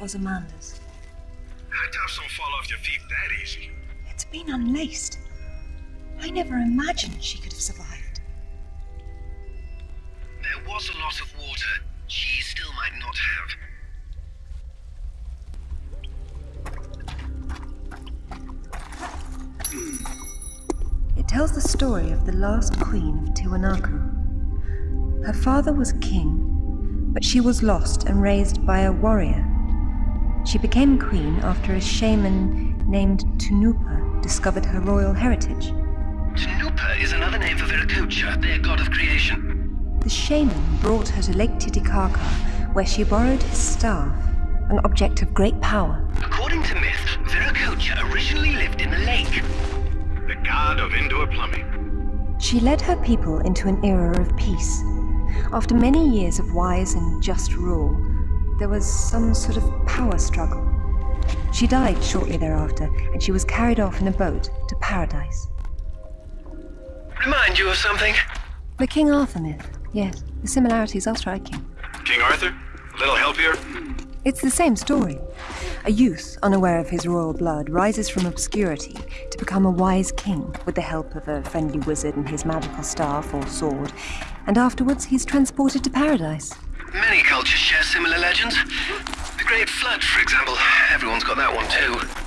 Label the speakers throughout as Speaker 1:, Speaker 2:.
Speaker 1: It was Amanda's.
Speaker 2: I doubt don't fall off your feet that easy.
Speaker 1: It's been unlaced. I never imagined she could have survived.
Speaker 2: There was a lot of water. She still might not have.
Speaker 1: It tells the story of the last queen of Tiwanaku. Her father was king, but she was lost and raised by a warrior. She became queen after a shaman named Tunupa discovered her royal heritage.
Speaker 2: Tunupa is another name for Viracocha, their god of creation.
Speaker 1: The shaman brought her to Lake Titicaca, where she borrowed his staff, an object of great power.
Speaker 2: According to myth, Viracocha originally lived in the lake.
Speaker 3: The god of indoor plumbing.
Speaker 1: She led her people into an era of peace. After many years of wise and just rule, there was some sort of power struggle. She died shortly thereafter, and she was carried off in a boat to paradise.
Speaker 2: Remind you of something?
Speaker 1: The King Arthur myth, yes, the similarities are striking.
Speaker 3: King Arthur? A little help here?
Speaker 1: It's the same story. A youth, unaware of his royal blood, rises from obscurity to become a wise king with the help of a friendly wizard and his magical staff or sword, and afterwards he's transported to paradise.
Speaker 2: Many cultures share similar legends. The Great Flood, for example. Everyone's got that one too.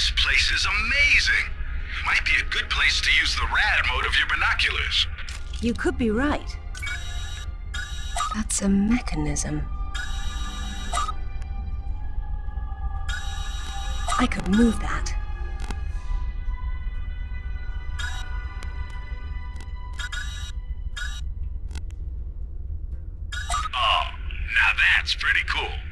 Speaker 3: This place is amazing. Might be a good place to use the rad mode of your binoculars.
Speaker 1: You could be right. That's a mechanism. I could move that.
Speaker 3: Oh, now that's pretty cool.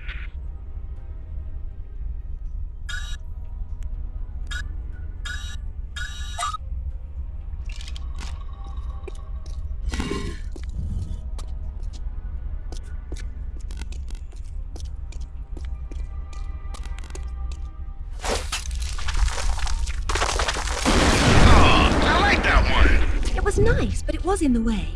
Speaker 1: Nice, but it was in the way.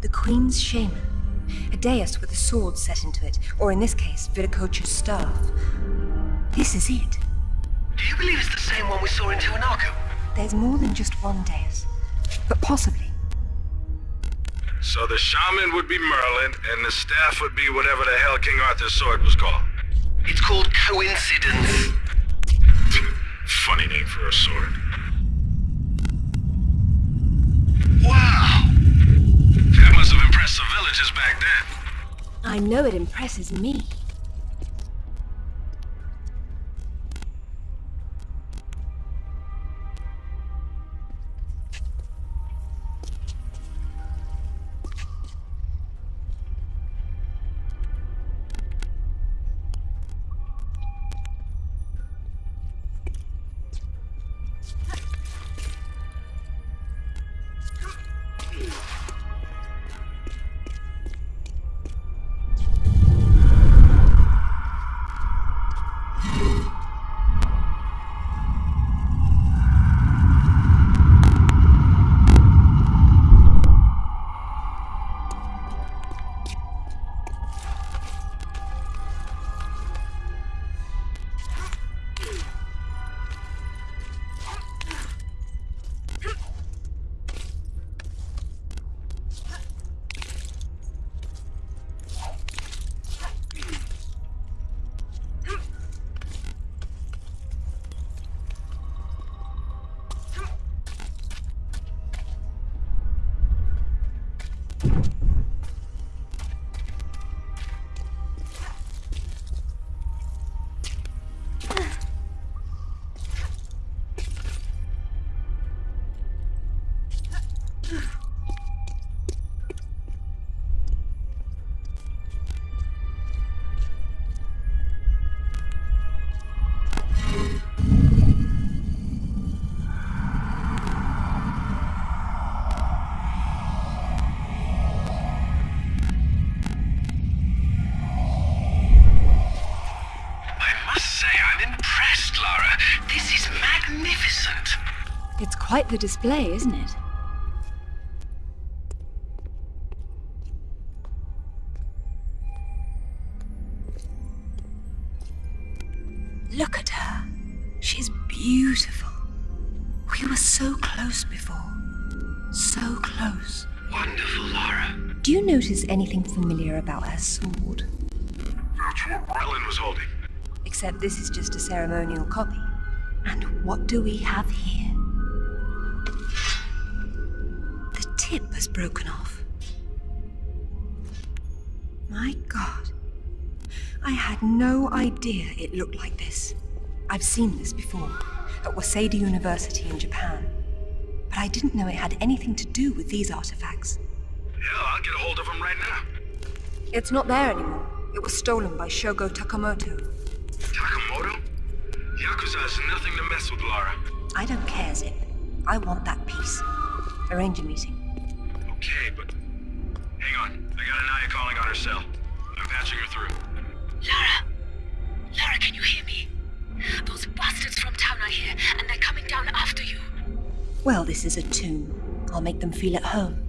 Speaker 1: The Queen's Shaman. A dais with a sword set into it, or in this case, Viracocha's staff. This is it.
Speaker 2: Do you believe it's the same one we saw in Tiwanaku?
Speaker 1: There's more than just one dais, but possibly.
Speaker 3: So the shaman would be Merlin, and the staff would be whatever the hell King Arthur's sword was called.
Speaker 2: It's called coincidence.
Speaker 3: Funny name for a sword.
Speaker 2: Wow!
Speaker 3: That must have impressed the villagers back then.
Speaker 1: I know it impresses me. Quite the display, isn't it? Look at her. She's beautiful. We were so close before. So close.
Speaker 2: Wonderful, Lara.
Speaker 1: Do you notice anything familiar about her sword?
Speaker 3: That's what Merlin was holding.
Speaker 1: Except this is just a ceremonial copy. And what do we have here? Tip has broken off. My god. I had no idea it looked like this. I've seen this before, at Waseda University in Japan. But I didn't know it had anything to do with these artifacts.
Speaker 3: Yeah, I'll get a hold of them right now.
Speaker 1: It's not there anymore. It was stolen by Shogo Takamoto.
Speaker 3: Takamoto? Yakuza is nothing to mess with, Lara.
Speaker 1: I don't care, Zip. I want that piece. Arrange a meeting.
Speaker 3: Okay, but... Hang on. I got Anaya calling on her cell. I'm patching her through.
Speaker 4: Lara! Lara, can you hear me? Those bastards from town are here, and they're coming down after you.
Speaker 1: Well, this is a tomb. I'll make them feel at home.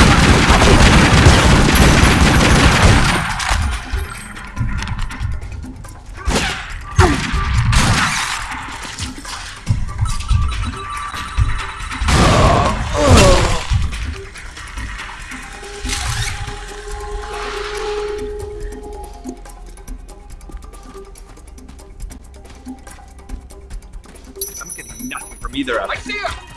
Speaker 5: either of them.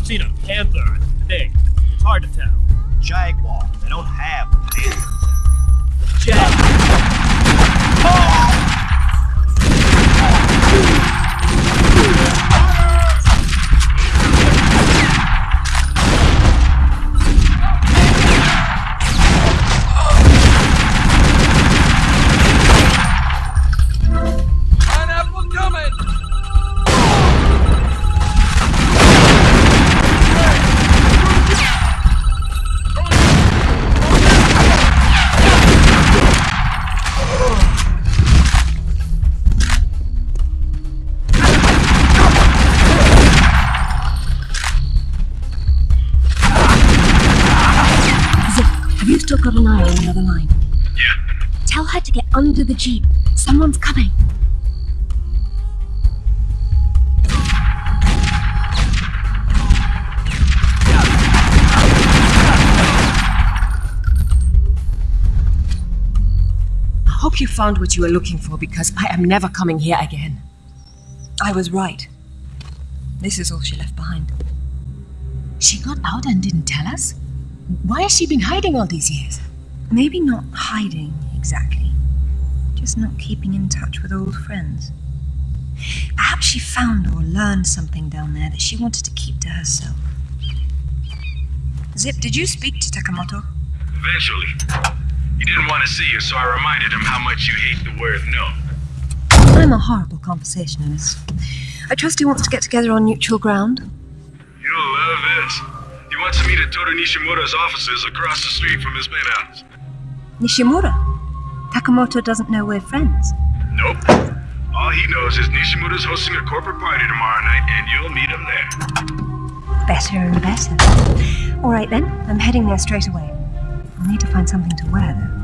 Speaker 6: I've seen a panther and a pig. It's hard to tell.
Speaker 5: Jaguar. They don't have hands.
Speaker 6: Jag.
Speaker 1: eye
Speaker 3: Yeah.
Speaker 1: Tell her to get under the jeep. Someone's coming.
Speaker 7: I hope you found what you were looking for because I am never coming here again.
Speaker 1: I was right. This is all she left behind.
Speaker 7: She got out and didn't tell us? Why has she been hiding all these years?
Speaker 1: Maybe not hiding exactly, just not keeping in touch with old friends. Perhaps she found or learned something down there that she wanted to keep to herself. Zip, did you speak to Takamoto?
Speaker 3: Eventually. He didn't want to see you, so I reminded him how much you hate the word no.
Speaker 1: I'm a horrible conversationalist. I trust he wants to get together on neutral ground.
Speaker 3: You'll love this. He wants to meet at Toru Nishimura's offices across the street from his penthouse.
Speaker 1: Nishimura? Takamoto doesn't know we're friends.
Speaker 3: Nope. All he knows is Nishimura's hosting a corporate party tomorrow night, and you'll meet him there.
Speaker 1: Better and better. All right then, I'm heading there straight away. I'll need to find something to wear though.